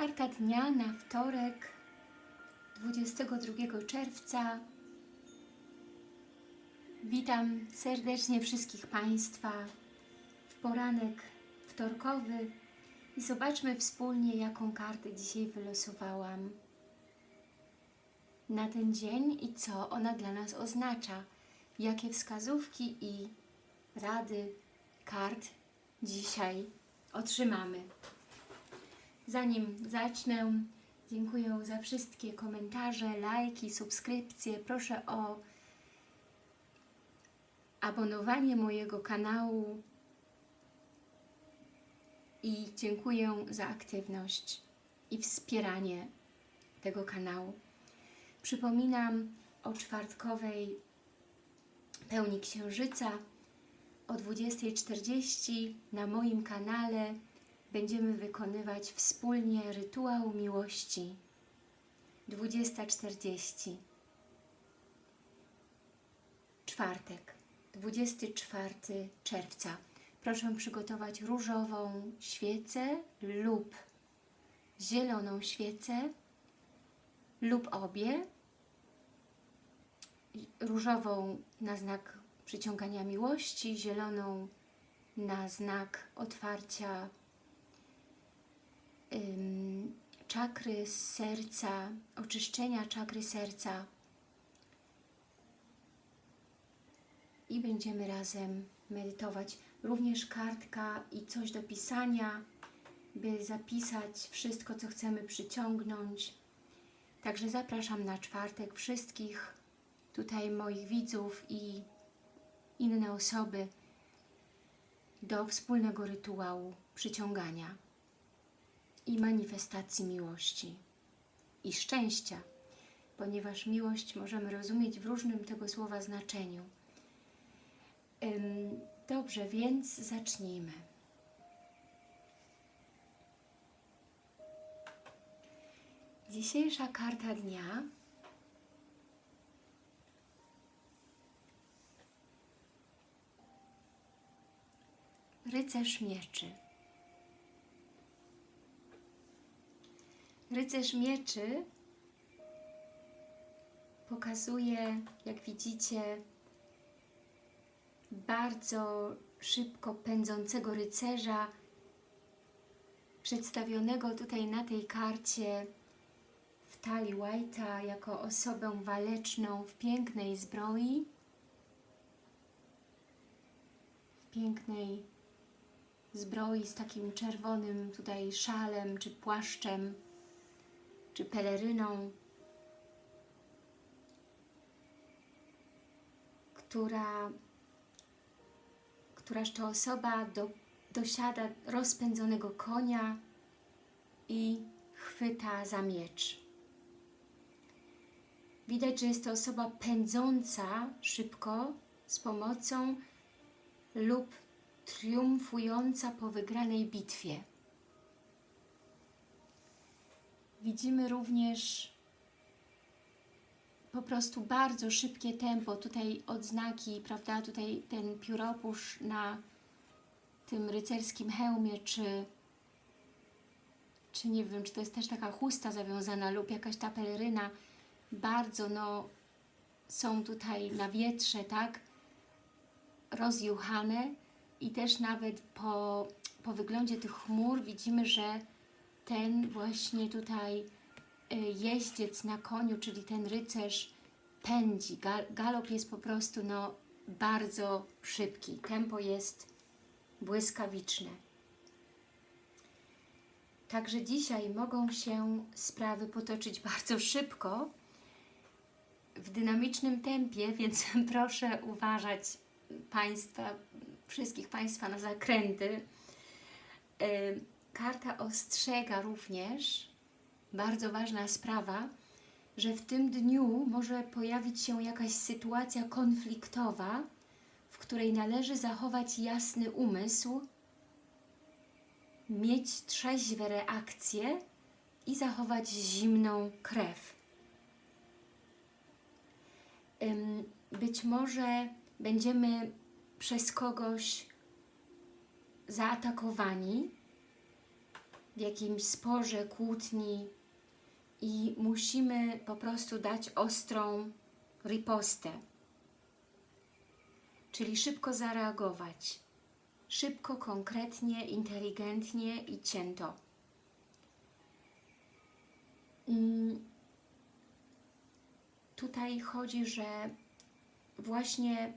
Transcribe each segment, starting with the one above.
Karta dnia na wtorek 22 czerwca. Witam serdecznie wszystkich Państwa w poranek wtorkowy i zobaczmy wspólnie, jaką kartę dzisiaj wylosowałam na ten dzień i co ona dla nas oznacza. Jakie wskazówki i rady kart dzisiaj otrzymamy. Zanim zacznę, dziękuję za wszystkie komentarze, lajki, subskrypcje. Proszę o abonowanie mojego kanału i dziękuję za aktywność i wspieranie tego kanału. Przypominam o czwartkowej pełni księżyca o 20.40 na moim kanale będziemy wykonywać wspólnie rytuał miłości. 20.40 Czwartek, 24 czerwca. Proszę przygotować różową świecę lub zieloną świecę lub obie. Różową na znak przyciągania miłości, zieloną na znak otwarcia czakry serca, oczyszczenia czakry serca i będziemy razem medytować. Również kartka i coś do pisania, by zapisać wszystko, co chcemy przyciągnąć. Także zapraszam na czwartek wszystkich tutaj moich widzów i inne osoby do wspólnego rytuału przyciągania i manifestacji miłości i szczęścia, ponieważ miłość możemy rozumieć w różnym tego słowa znaczeniu. Dobrze, więc zacznijmy. Dzisiejsza karta dnia Rycerz mieczy. Rycerz mieczy pokazuje, jak widzicie, bardzo szybko pędzącego rycerza, przedstawionego tutaj na tej karcie w talii White'a jako osobę waleczną w pięknej zbroi, w pięknej zbroi z takim czerwonym tutaj szalem, czy płaszczem, czy peleryną, która któraż to osoba do, dosiada rozpędzonego konia i chwyta za miecz. Widać, że jest to osoba pędząca szybko z pomocą lub triumfująca po wygranej bitwie. Widzimy również po prostu bardzo szybkie tempo, tutaj odznaki, prawda, tutaj ten pióropusz na tym rycerskim hełmie, czy, czy nie wiem, czy to jest też taka chusta zawiązana lub jakaś ta peleryna, bardzo no, są tutaj na wietrze, tak, rozjuchane i też nawet po, po wyglądzie tych chmur widzimy, że ten właśnie tutaj jeździec na koniu, czyli ten rycerz pędzi. Gal galop jest po prostu no, bardzo szybki. Tempo jest błyskawiczne. Także dzisiaj mogą się sprawy potoczyć bardzo szybko, w dynamicznym tempie, więc proszę uważać Państwa, wszystkich Państwa na zakręty. Karta ostrzega również, bardzo ważna sprawa, że w tym dniu może pojawić się jakaś sytuacja konfliktowa, w której należy zachować jasny umysł, mieć trzeźwe reakcje i zachować zimną krew. Być może będziemy przez kogoś zaatakowani, w jakimś sporze, kłótni i musimy po prostu dać ostrą ripostę, czyli szybko zareagować, szybko, konkretnie, inteligentnie i cięto. Mm, Tutaj chodzi, że właśnie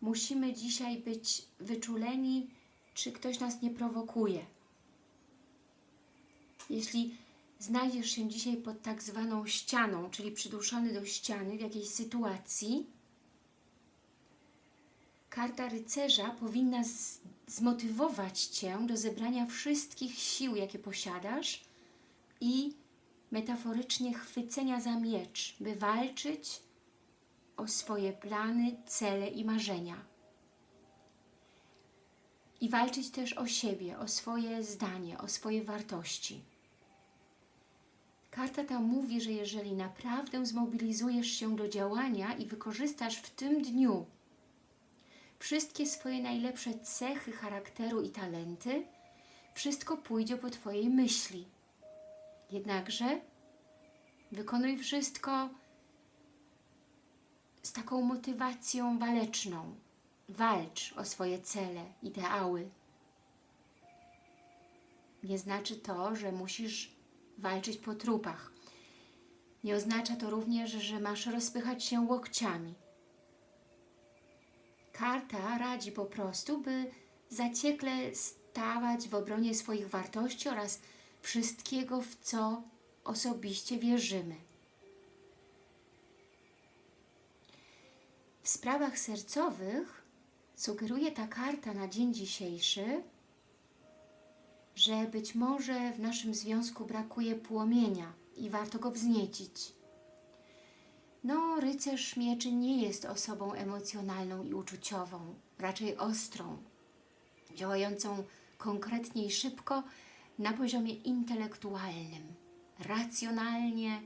musimy dzisiaj być wyczuleni, czy ktoś nas nie prowokuje. Jeśli znajdziesz się dzisiaj pod tak zwaną ścianą, czyli przyduszony do ściany w jakiejś sytuacji, karta rycerza powinna zmotywować Cię do zebrania wszystkich sił, jakie posiadasz i metaforycznie chwycenia za miecz, by walczyć o swoje plany, cele i marzenia. I walczyć też o siebie, o swoje zdanie, o swoje wartości. Karta ta mówi, że jeżeli naprawdę zmobilizujesz się do działania i wykorzystasz w tym dniu wszystkie swoje najlepsze cechy charakteru i talenty, wszystko pójdzie po Twojej myśli. Jednakże wykonuj wszystko z taką motywacją waleczną. Walcz o swoje cele, ideały. Nie znaczy to, że musisz walczyć po trupach. Nie oznacza to również, że masz rozpychać się łokciami. Karta radzi po prostu, by zaciekle stawać w obronie swoich wartości oraz wszystkiego, w co osobiście wierzymy. W sprawach sercowych sugeruje ta karta na dzień dzisiejszy, że być może w naszym związku brakuje płomienia i warto go wzniecić. No, rycerz mieczy nie jest osobą emocjonalną i uczuciową, raczej ostrą, działającą konkretnie i szybko na poziomie intelektualnym, racjonalnie,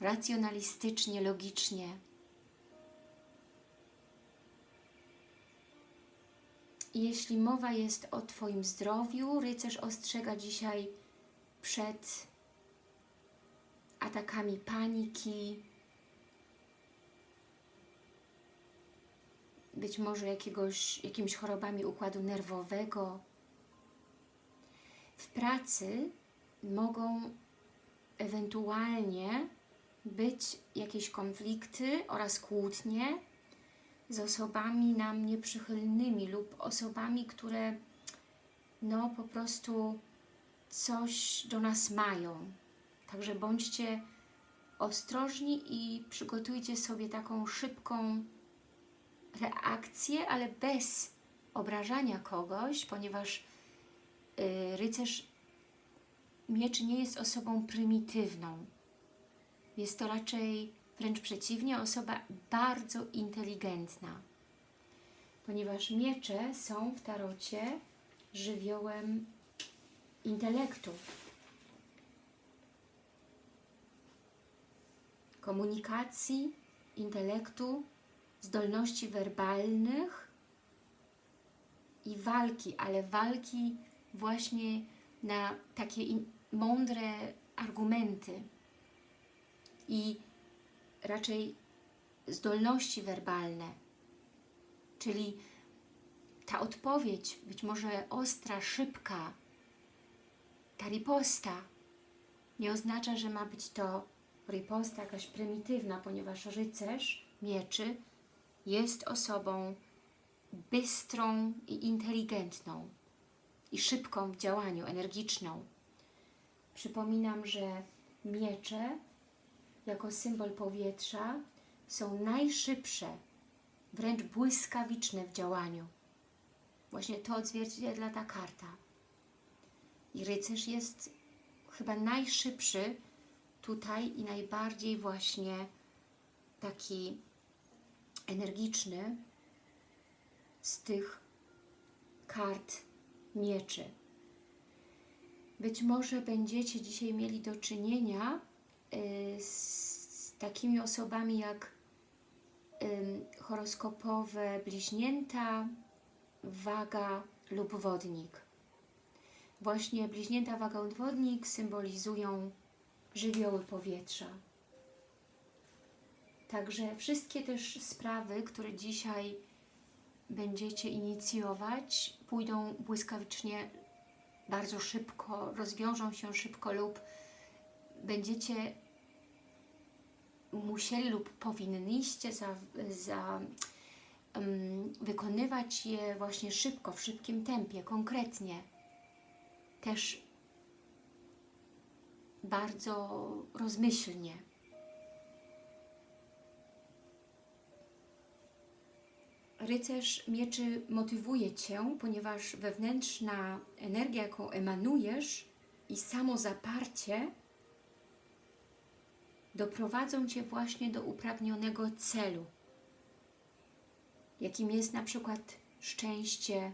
racjonalistycznie, logicznie. Jeśli mowa jest o Twoim zdrowiu, rycerz ostrzega dzisiaj przed atakami paniki, być może jakiegoś, jakimiś chorobami układu nerwowego. W pracy mogą ewentualnie być jakieś konflikty oraz kłótnie z osobami nam nieprzychylnymi lub osobami, które no po prostu coś do nas mają. Także bądźcie ostrożni i przygotujcie sobie taką szybką reakcję, ale bez obrażania kogoś, ponieważ yy, rycerz mieczy nie jest osobą prymitywną. Jest to raczej wręcz przeciwnie, osoba bardzo inteligentna. Ponieważ miecze są w tarocie żywiołem intelektu. Komunikacji, intelektu, zdolności werbalnych i walki, ale walki właśnie na takie mądre argumenty i raczej zdolności werbalne, czyli ta odpowiedź, być może ostra, szybka, ta riposta, nie oznacza, że ma być to riposta jakaś prymitywna, ponieważ rycerz mieczy jest osobą bystrą i inteligentną i szybką w działaniu, energiczną. Przypominam, że miecze jako symbol powietrza są najszybsze, wręcz błyskawiczne w działaniu. Właśnie to odzwierciedla ta karta. I rycerz jest chyba najszybszy tutaj i najbardziej właśnie taki energiczny z tych kart mieczy. Być może będziecie dzisiaj mieli do czynienia z takimi osobami jak horoskopowe bliźnięta, waga lub wodnik. właśnie bliźnięta waga odwodnik symbolizują żywioły powietrza. Także wszystkie też sprawy, które dzisiaj będziecie inicjować, pójdą błyskawicznie, bardzo szybko, rozwiążą się szybko lub będziecie musieli lub powinniście za, za um, wykonywać je właśnie szybko, w szybkim tempie, konkretnie. Też bardzo rozmyślnie. Rycerz mieczy motywuje Cię, ponieważ wewnętrzna energia, jaką emanujesz i samo zaparcie doprowadzą Cię właśnie do upragnionego celu, jakim jest na przykład szczęście,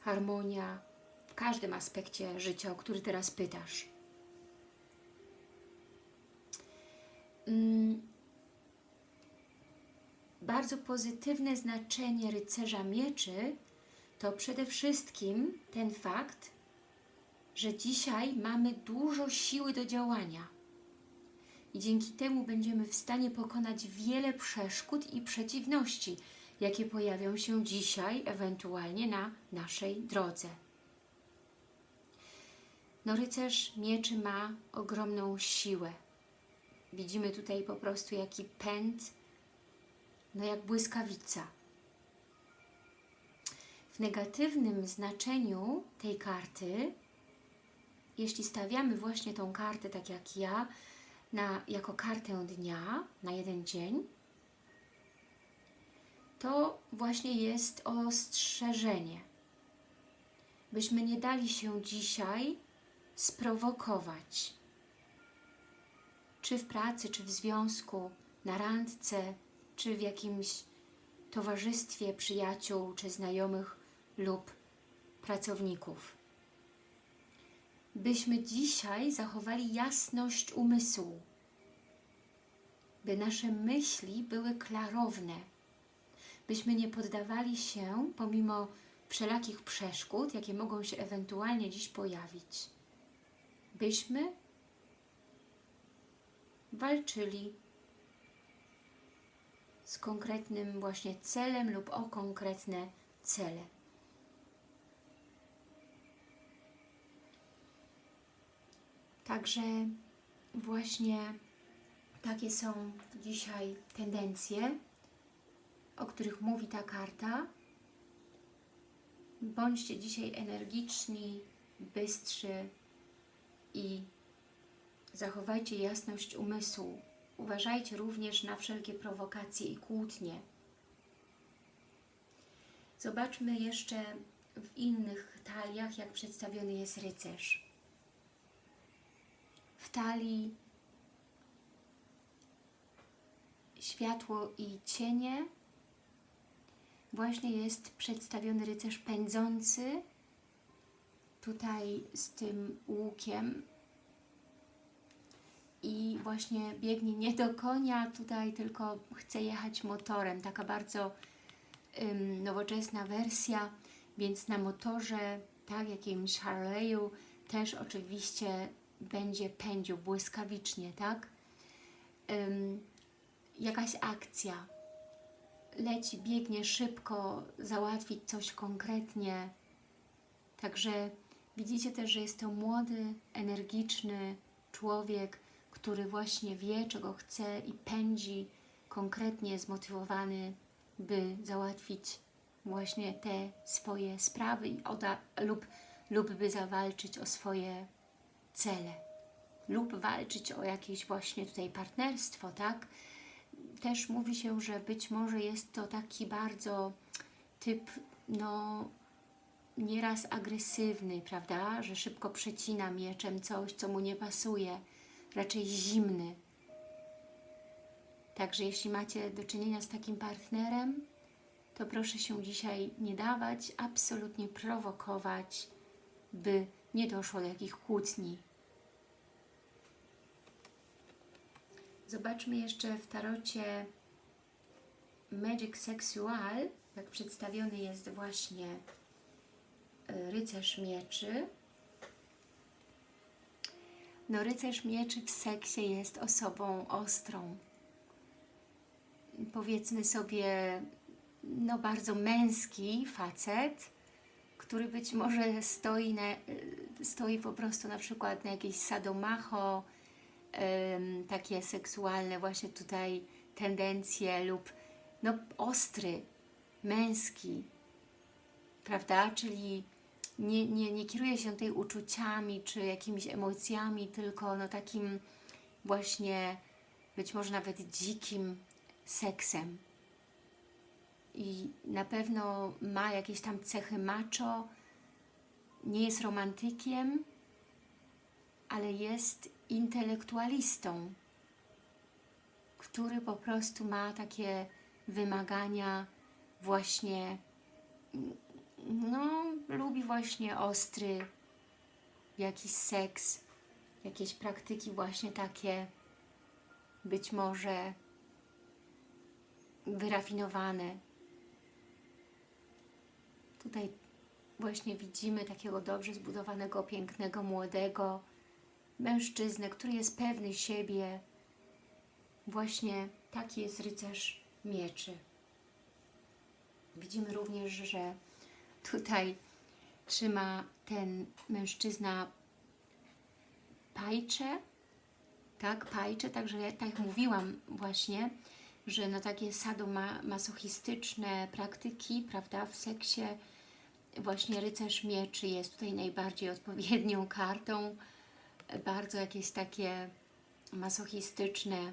harmonia w każdym aspekcie życia, o który teraz pytasz. Mm, bardzo pozytywne znaczenie rycerza mieczy to przede wszystkim ten fakt, że dzisiaj mamy dużo siły do działania i dzięki temu będziemy w stanie pokonać wiele przeszkód i przeciwności, jakie pojawią się dzisiaj ewentualnie na naszej drodze. No rycerz mieczy ma ogromną siłę. Widzimy tutaj po prostu jaki pęd, no jak błyskawica. W negatywnym znaczeniu tej karty, jeśli stawiamy właśnie tą kartę tak jak ja, na, jako kartę dnia na jeden dzień, to właśnie jest ostrzeżenie. Byśmy nie dali się dzisiaj sprowokować. Czy w pracy, czy w związku, na randce, czy w jakimś towarzystwie przyjaciół, czy znajomych lub pracowników. Byśmy dzisiaj zachowali jasność umysłu, by nasze myśli były klarowne, byśmy nie poddawali się, pomimo wszelakich przeszkód, jakie mogą się ewentualnie dziś pojawić, byśmy walczyli z konkretnym właśnie celem lub o konkretne cele. Także właśnie takie są dzisiaj tendencje, o których mówi ta karta. Bądźcie dzisiaj energiczni, bystrzy i zachowajcie jasność umysłu. Uważajcie również na wszelkie prowokacje i kłótnie. Zobaczmy jeszcze w innych taliach, jak przedstawiony jest rycerz. W talii światło i cienie właśnie jest przedstawiony rycerz pędzący tutaj z tym łukiem i właśnie biegnie nie do konia tutaj, tylko chce jechać motorem. Taka bardzo ym, nowoczesna wersja, więc na motorze, tak, jakimś Harley'u też oczywiście będzie pędził błyskawicznie, tak? Ym, jakaś akcja, leci, biegnie szybko, załatwić coś konkretnie. Także widzicie też, że jest to młody, energiczny człowiek, który właśnie wie, czego chce i pędzi konkretnie zmotywowany, by załatwić właśnie te swoje sprawy lub, lub by zawalczyć o swoje cele lub walczyć o jakieś właśnie tutaj partnerstwo, tak? Też mówi się, że być może jest to taki bardzo typ, no nieraz agresywny, prawda? Że szybko przecina mieczem coś, co mu nie pasuje, raczej zimny. Także jeśli macie do czynienia z takim partnerem, to proszę się dzisiaj nie dawać, absolutnie prowokować, by nie doszło do jakich kłótni. Zobaczmy jeszcze w tarocie Magic Sexual, jak przedstawiony jest właśnie e, rycerz mieczy. No rycerz mieczy w seksie jest osobą ostrą. Powiedzmy sobie, no bardzo męski facet, który być może stoi, na, stoi po prostu na przykład na jakieś sadomacho, takie seksualne właśnie tutaj tendencje lub no ostry, męski, prawda? Czyli nie, nie, nie kieruje się tutaj uczuciami czy jakimiś emocjami, tylko no takim właśnie być może nawet dzikim seksem. I na pewno ma jakieś tam cechy macho, nie jest romantykiem, ale jest intelektualistą, który po prostu ma takie wymagania właśnie no, lubi właśnie ostry jakiś seks, jakieś praktyki właśnie takie być może wyrafinowane. Tutaj właśnie widzimy takiego dobrze zbudowanego, pięknego, młodego mężczyznę, który jest pewny siebie. Właśnie taki jest rycerz mieczy. Widzimy również, że tutaj trzyma ten mężczyzna pajcze, tak, pajcze, także ja tak mówiłam właśnie, że no takie sadomasochistyczne praktyki, prawda, w seksie właśnie rycerz mieczy jest tutaj najbardziej odpowiednią kartą, bardzo jakieś takie masochistyczne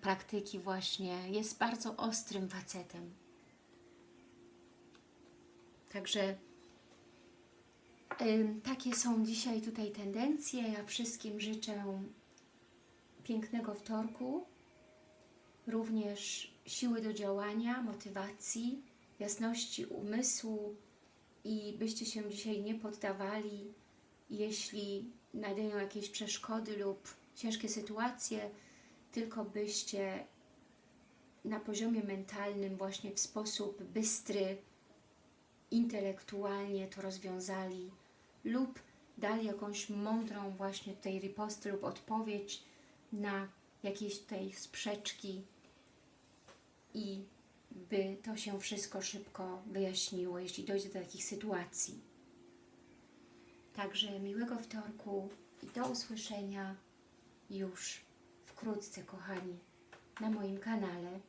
praktyki właśnie, jest bardzo ostrym facetem. Także takie są dzisiaj tutaj tendencje. Ja wszystkim życzę pięknego wtorku, również siły do działania, motywacji, jasności umysłu i byście się dzisiaj nie poddawali, jeśli nadejdą jakieś przeszkody lub ciężkie sytuacje, tylko byście na poziomie mentalnym właśnie w sposób bystry, intelektualnie to rozwiązali lub dali jakąś mądrą właśnie tutaj ripostę lub odpowiedź na jakieś tutaj sprzeczki i by to się wszystko szybko wyjaśniło, jeśli dojdzie do takich sytuacji. Także miłego wtorku i do usłyszenia już wkrótce, kochani, na moim kanale.